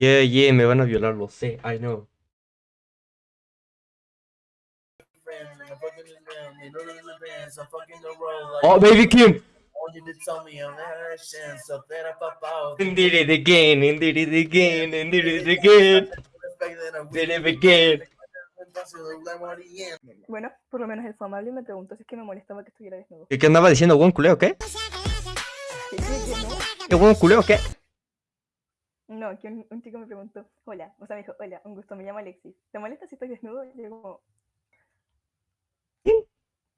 Yeah, yeah, me van a violar, lo sé, I know. Oh, baby Kim! Did it again, and did it again, and did it again, did it again. Bueno, por lo menos él fue amable y me preguntó si es que me molestaba que estuviera desnudo. ¿Qué, qué andaba diciendo, buen culeo, qué? ¿Qué buen culeo, qué? No, que un, un chico me preguntó, hola, o sea, me dijo, hola, un gusto, me llamo Alexis. ¿Te molesta si estoy desnudo? Y yo como...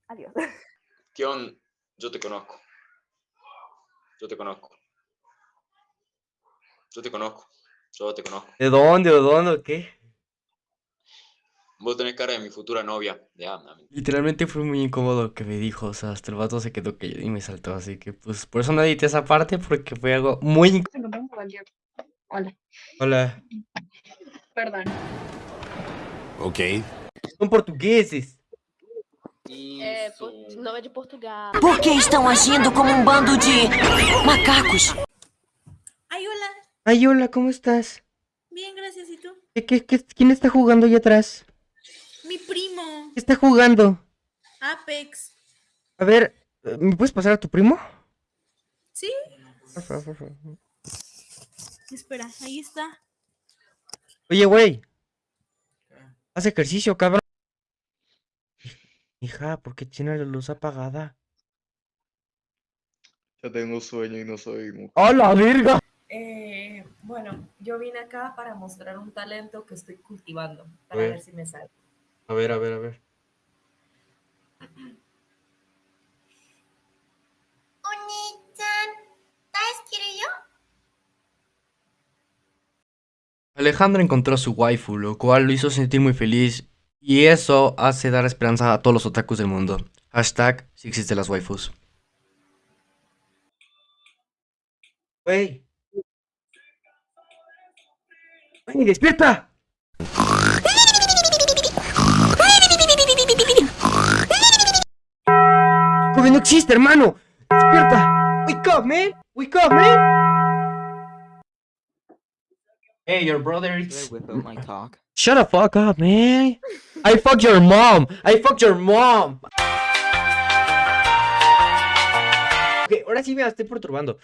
Adiós. ¿Qué onda? Yo te conozco. Yo te conozco. Yo te conozco. Yo te conozco. ¿De dónde, o dónde, o qué? Vos tenés cara de mi futura novia. Ya, mami. Literalmente fue muy incómodo lo que me dijo, o sea, hasta el vato se quedó callado y me saltó, así que pues por eso no edité esa parte, porque fue algo muy incómodo. Hola, Hola. perdón. Ok. Son portugueses. É, não é de Portugal. Por que estão agindo como um bando de macacos? Ay, hola. Ay, hola, ¿cómo estás? Bien, gracias. ¿Y tú? ¿Qué, qué, qué- quién está jugando allá atrás? Mi primo. ¿Qué está jugando? Apex. A ver, ¿me puedes pasar a tu primo? ¿Sí? Por favor, por favor. Espera, ahí está. Oye, güey. Haz ejercicio, cabrón. Hija, ¿por qué tiene la luz apagada? Ya tengo sueño y no soy mujer. ¡A la verga! Eh, bueno, yo vine acá para mostrar un talento que estoy cultivando, A para ver. ver si me sale. A ver, a ver, a ver. Alejandra encontró a su waifu, lo cual lo hizo sentir muy feliz y eso hace dar esperanza a todos los otakus del mundo. Hashtag si existen las waifus. Wey. Wey, despierta. Joven, no existe, hermano. Despierta. Wake up, man. Wake up, man. Hey, your brother is... without my talk. Shut the fuck up, man. I fucked your mom. I fucked your mom. Ok, ahora sí me estoy perturbando.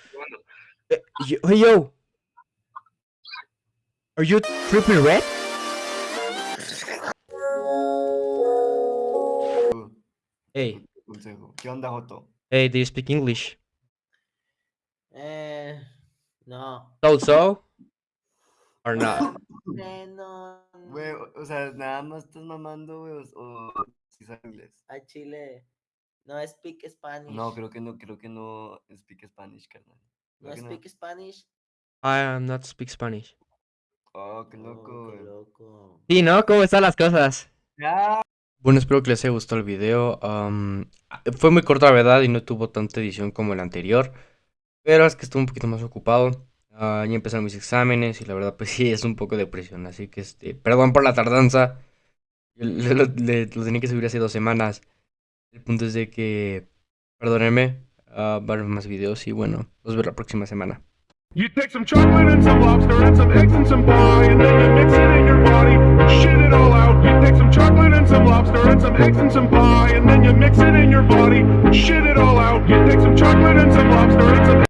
Eh, yo- hey, yo. Are you tripping red? Hey, ¿Qué onda, Joto? hey, do you speak English? Eh, no. So so? Or not? No. Güey, o- sea, nada más estás mamando, güey, o, o si sabes inglés. A Chile. No speak Spanish. No, creo que no, creo que no speak Spanish, carnal. No Creo que no. speak Spanish. I am not speak Spanish. Oh, qué loco, Oh, qué loco. Sí, ¿no? ¿Cómo están las cosas? Ya. Bueno, espero que les haya gustado el video. am, fue muy corto, la verdad, y no tuvo tanta edición como el anterior. Pero es que estuve un poquito más ocupado. Ah, ya empezaron mis exámenes y la verdad, pues sí, es un poco de presión. Así que, este, perdón por la tardanza. Le- Lo, le- lo tenía que subir hace dos semanas. El punto es de que, perdónenme, ah, va a haber más videos y bueno, los veo la próxima semana. You take some chocolate and some lobster and some eggs and some pie, and then you mix it in your body shit it all out. You take some chocolate and some lobster and some eggs and some pie, and then you mix it in your body shit it all out. You take some chocolate and some lobster and some